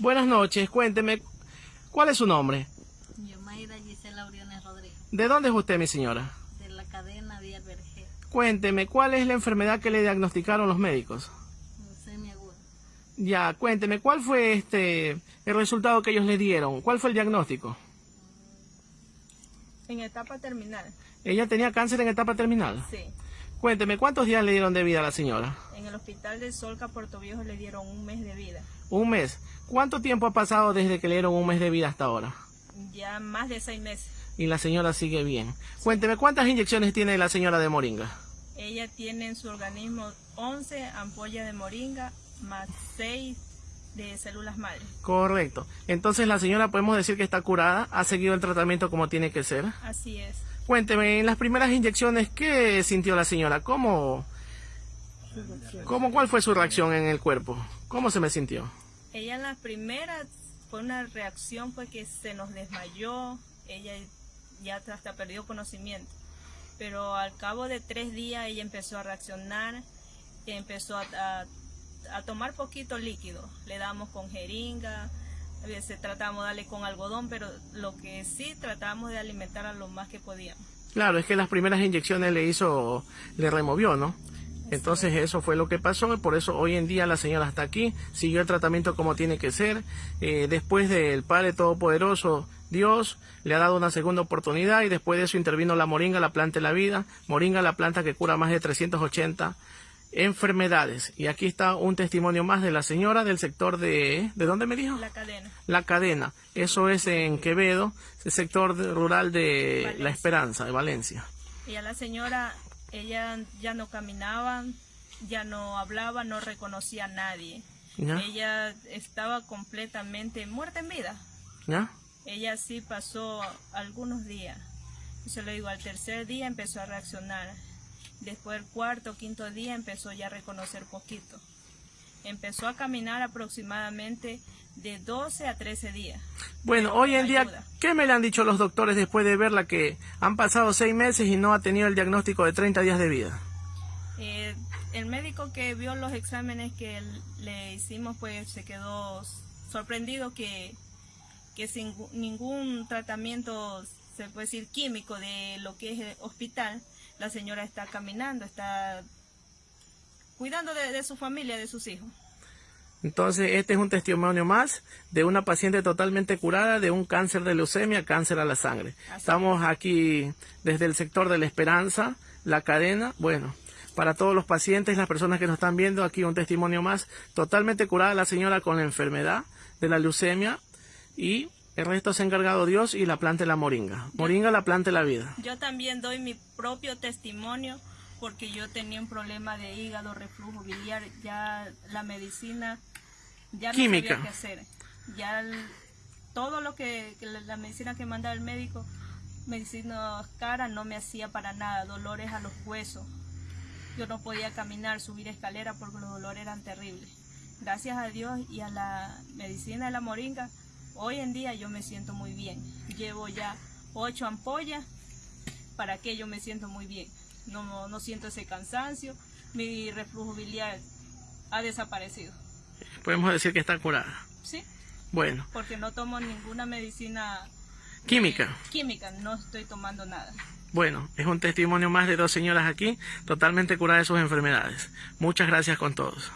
Buenas noches, cuénteme, ¿cuál es su nombre? Yo, Mayra Gisela Uriones Rodríguez, ¿De dónde es usted, mi señora? de la cadena Díaz Vergé, Cuénteme, ¿cuál es la enfermedad que le diagnosticaron los médicos? leucemia aguda. Ya, cuénteme, ¿cuál fue este el resultado que ellos le dieron? ¿Cuál fue el diagnóstico? En etapa terminal, Ella tenía cáncer en etapa terminal. sí. Cuénteme, ¿cuántos días le dieron de vida a la señora? En el hospital de Solca, Puerto Viejo, le dieron un mes de vida. Un mes. ¿Cuánto tiempo ha pasado desde que le dieron un mes de vida hasta ahora? Ya más de seis meses. Y la señora sigue bien. Cuénteme, ¿cuántas inyecciones tiene la señora de moringa? Ella tiene en su organismo 11 ampollas de moringa más 6 de células madre. Correcto. Entonces la señora podemos decir que está curada, ha seguido el tratamiento como tiene que ser. Así es. Cuénteme, en las primeras inyecciones, ¿qué sintió la señora? ¿Cómo, cómo cuál fue su reacción en el cuerpo? ¿Cómo se me sintió? Ella en las primeras fue una reacción fue que se nos desmayó, ella ya hasta perdió conocimiento. Pero al cabo de tres días ella empezó a reaccionar, empezó a, a- a tomar poquito líquido. Le damos con jeringa, a veces tratamos de darle con algodón, pero lo que sí tratamos de alimentarla lo más que podíamos. Claro, es que las primeras inyecciones le hizo, le removió, ¿no? Entonces eso fue lo que pasó y por eso hoy en día la señora está aquí, siguió el tratamiento como tiene que ser. Eh, después del Padre Todopoderoso, Dios le ha dado una segunda oportunidad y después de eso intervino la moringa, la planta de la vida. Moringa, la planta que cura más de 380 enfermedades. Y aquí está un testimonio más de la señora del sector de... ¿De dónde me dijo? La cadena. La cadena. Eso es en Quevedo, el sector rural de Valencia. La Esperanza, de Valencia. Y a la señora, ella ya no caminaba, ya no hablaba, no reconocía a nadie. Ella estaba completamente muerta en vida. Ella sí pasó algunos días. Se lo digo, al tercer día empezó a reaccionar. Después el cuarto, quinto día empezó ya a reconocer poquito. Empezó a caminar aproximadamente de 12 a 13 días. Bueno, hoy en día. ¿qué me le han dicho los doctores después de verla que han pasado seis meses y no ha tenido el diagnóstico de 30 días de vida? Eh, el médico que vio los exámenes que le hicimos pues se quedó sorprendido que, que sin ningún tratamiento, se puede decir químico de lo que es el hospital, la señora está caminando, está cuidando de, de su familia, de sus hijos. Entonces, este es un testimonio más de una paciente totalmente curada de un cáncer de leucemia, cáncer a la sangre. Así Estamos aquí desde el sector de la esperanza, la cadena. Bueno, para todos los pacientes, las personas que nos están viendo, aquí un testimonio más. Totalmente curada la señora con la enfermedad de la leucemia y el resto se ha encargado Dios y la planta de la moringa. Moringa, la planta de la vida. Yo también doy mi propio testimonio porque yo tenía un problema de hígado, reflujo biliar, ya la medicina ya no Química. sabía qué hacer. Ya el- todo lo que, la medicina que manda el médico, medicina cara, no me hacía para nada, dolores a los huesos. Yo no podía caminar, subir escalera porque los dolores eran terribles. Gracias a Dios y a la medicina de la moringa, hoy en día yo me siento muy bien. Llevo ya ocho ampollas para que yo me siento muy bien. No, no siento ese cansancio, mi reflujo biliar ha desaparecido. Podemos decir que está curada. ¿Sí? Bueno, Porque no tomo ninguna medicina química. eh, química, no estoy tomando nada. Bueno, es un testimonio más de dos señoras aquí, totalmente curadas de sus enfermedades. Muchas gracias con todos.